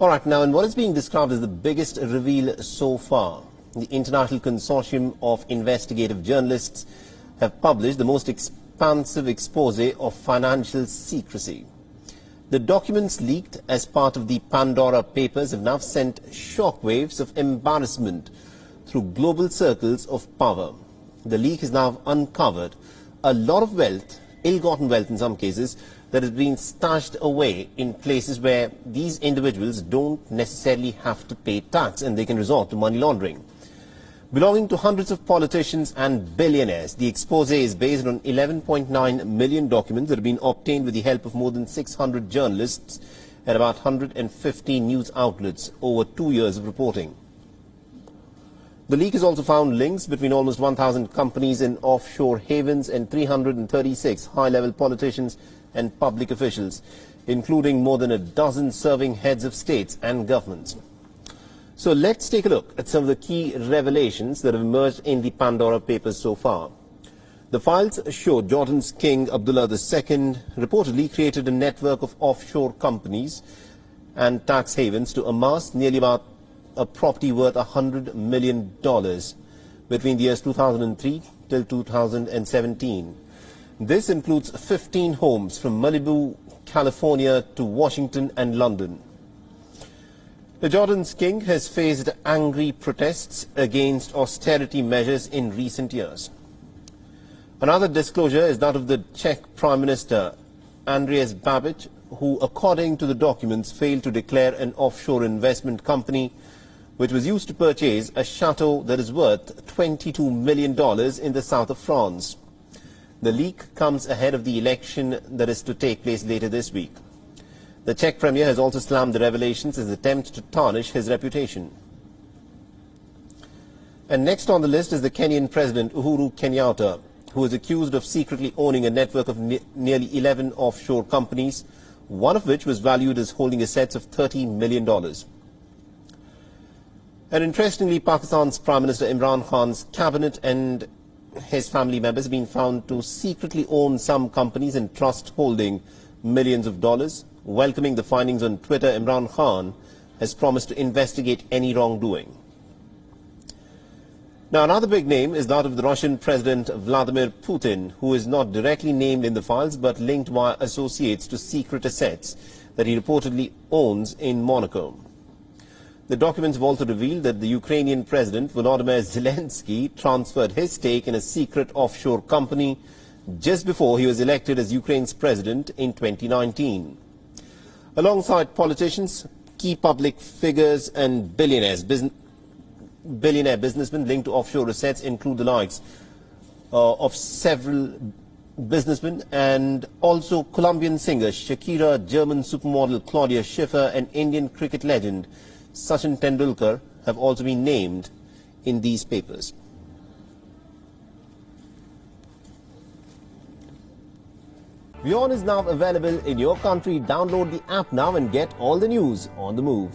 All right, now, in what is being described as the biggest reveal so far, the International Consortium of Investigative Journalists have published the most expansive expose of financial secrecy. The documents leaked as part of the Pandora Papers have now sent shockwaves of embarrassment through global circles of power. The leak has now uncovered a lot of wealth, ill-gotten wealth in some cases, that has been stashed away in places where these individuals don't necessarily have to pay tax and they can resort to money laundering. Belonging to hundreds of politicians and billionaires, the expose is based on 11.9 million documents that have been obtained with the help of more than 600 journalists at about 150 news outlets over two years of reporting. The leak has also found links between almost 1,000 companies in offshore havens and 336 high-level politicians and public officials, including more than a dozen serving heads of states and governments. So let's take a look at some of the key revelations that have emerged in the Pandora Papers so far. The files show Jordan's King Abdullah II reportedly created a network of offshore companies and tax havens to amass nearly about a property worth $100 million between the years 2003 till 2017. This includes 15 homes from Malibu, California to Washington and London. The Jordan's king has faced angry protests against austerity measures in recent years. Another disclosure is that of the Czech Prime Minister Andreas Babiš, who, according to the documents, failed to declare an offshore investment company which was used to purchase a chateau that is worth $22 million in the south of France. The leak comes ahead of the election that is to take place later this week. The Czech Premier has also slammed the revelations as an attempt to tarnish his reputation. And next on the list is the Kenyan President Uhuru Kenyatta, who is accused of secretly owning a network of ne nearly 11 offshore companies, one of which was valued as holding assets of $30 million. And interestingly, Pakistan's Prime Minister Imran Khan's cabinet and his family members have been found to secretly own some companies and trust holding millions of dollars. Welcoming the findings on Twitter, Imran Khan has promised to investigate any wrongdoing. Now, another big name is that of the Russian President Vladimir Putin, who is not directly named in the files but linked via associates to secret assets that he reportedly owns in Monaco. The documents have also revealed that the Ukrainian President Volodymyr Zelensky transferred his stake in a secret offshore company just before he was elected as Ukraine's president in 2019. Alongside politicians, key public figures and billionaires, billionaire businessmen linked to offshore assets include the likes uh, of several businessmen and also Colombian singer Shakira, German supermodel Claudia Schiffer and Indian cricket legend Sachin Tendulkar have also been named in these papers. WION is now available in your country. Download the app now and get all the news on the move.